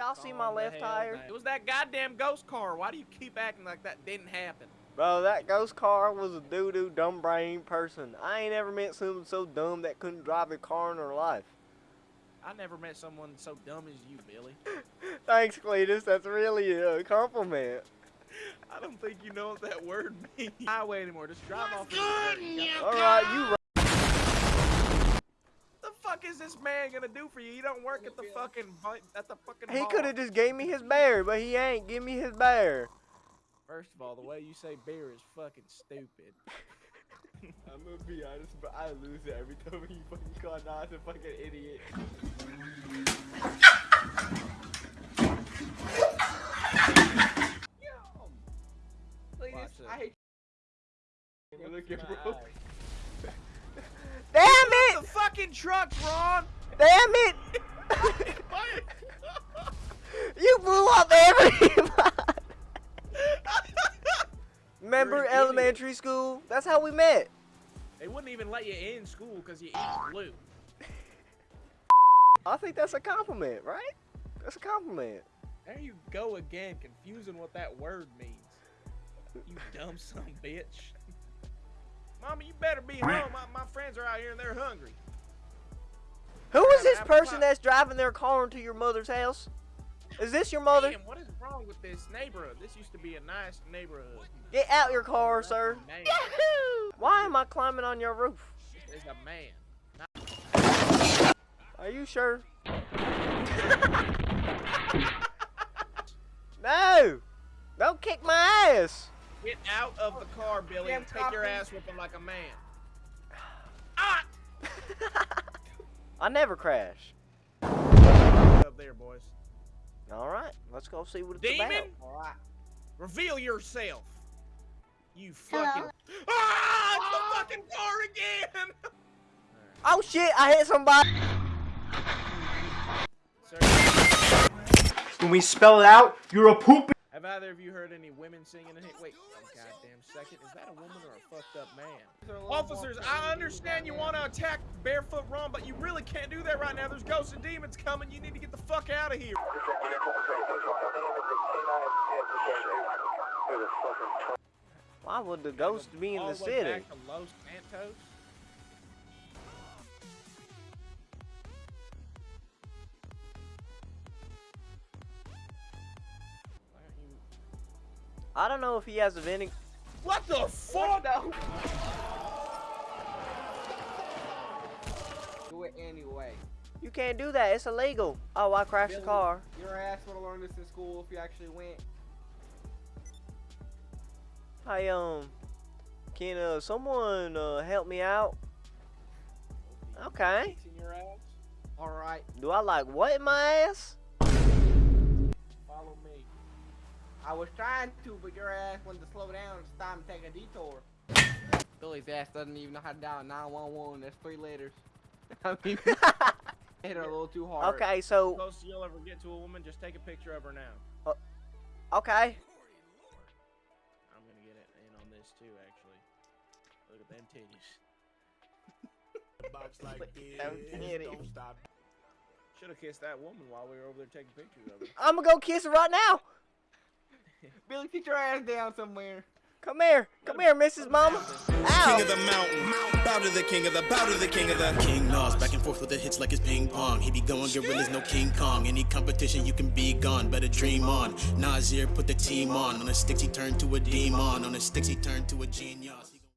y'all see my left tire? down. It was that goddamn ghost car. Why do you keep acting like that didn't happen? Bro, that ghost car was a doo-doo dumb brain person. I ain't ever met someone so dumb that couldn't drive a car in her life. I never met someone so dumb as you, Billy. Thanks, Cletus. That's really a compliment. I don't think you know what that word means. Highway anymore. Just drive off. the All right, you. right. The fuck is this man gonna do for you? You don't work at the fucking vi- at the fucking. He could have just gave me his bear, but he ain't. Give me his bear. First of all, the way you say beer is fucking stupid. I'm gonna be honest, but I lose it every time you fucking call Nas a fucking idiot. Watch Cletus, it. I hate you. Look at bro. Damn The it! fucking truck, Ron. Damn it! you blew up everybody. Remember You're idiot. elementary school? That's how we met. they wouldn't even let you in school because you eat glue. I think that's a compliment, right? That's a compliment. There you go again, confusing what that word means. You dumb son bitch. Mama, you better be home. My, my friends are out here and they're hungry. Who is this person that's driving their car into your mother's house? Is this your mother? Damn, what is wrong with this neighborhood? This used to be a nice neighborhood. Get out your car, sir. Man, Why am I climbing on your roof? there's a man. Are you sure? no! Don't kick my ass! Get out of the car, Billy, and take your coffee. ass whipping like a man. Ah! I never crash. Up there, boys. Alright, let's go see what it's Demon, about. Alright. reveal yourself. You Hello. fucking. Ah! It's the fucking car again! Oh shit, I hit somebody! Sir, When we spell it out, you're a poop. Have either of you heard any women singing in here? Wait, a goddamn second. Is that a woman or a fucked up man? Officers, I understand you want to attack Barefoot Ron, but you really can't do that right now. There's ghosts and demons coming. You need to get the fuck out of here. Why would the ghost be in the city? Back to Los Santos. I don't know if he has a vending. What the fuck? Do it anyway. You can't do that, it's illegal. Oh, I crashed the car. Your ass would have learned this in school if you actually went. Hi, um, can uh, someone uh, help me out? Okay. Your ass? Alright, Do I like what in my ass? I was trying to, but your ass wanted to slow down and stop and take a detour. Billy's ass doesn't even know how to dial 911. That's three letters. I mean, hit her a little too hard. Okay, so, Closest you'll ever get to a woman, just take a picture of her now. Uh, okay. I'm gonna get it in on this too, actually. Look at them titties. box like this. Don't stop. Should have kissed that woman while we were over there taking pictures of her. I'm gonna go kiss her right now. Billy, sit your ass down somewhere. Come here. Come here, Mrs. Mama. King Ow. of the mountain, bow to the king of the, bow to the king of the. King Nas, back and forth with the hits like it's ping pong. He be going gorillas, no King Kong. Any competition, you can be gone. Better dream on. Nasir put the team on. On the sticks, he turned to a demon. On the sticks, he turned to a genius.